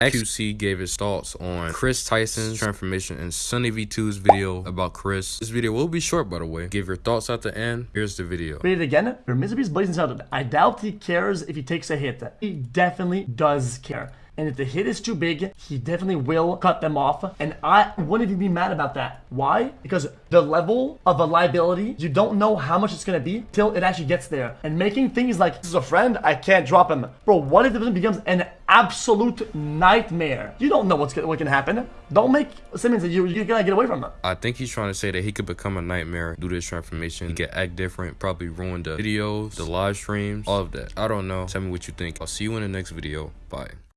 XQC gave his thoughts on Chris Tyson's transformation in Sunny V2's video about Chris. This video will be short, by the way. Give your thoughts at the end. Here's the video. Read it again. For Mr. Beast Blazing Saddle, I doubt he cares if he takes a hit. He definitely does care. And if the hit is too big, he definitely will cut them off. And I wouldn't even be mad about that. Why? Because the level of a liability, you don't know how much it's gonna be till it actually gets there. And making things like, this is a friend, I can't drop him. Bro, what if it becomes an absolute nightmare? You don't know what's what can happen. Don't make Simmons that you, you're gonna get away from him. I think he's trying to say that he could become a nightmare to this transformation. He could act different, probably ruin the videos, the live streams, all of that. I don't know. Tell me what you think. I'll see you in the next video. Bye.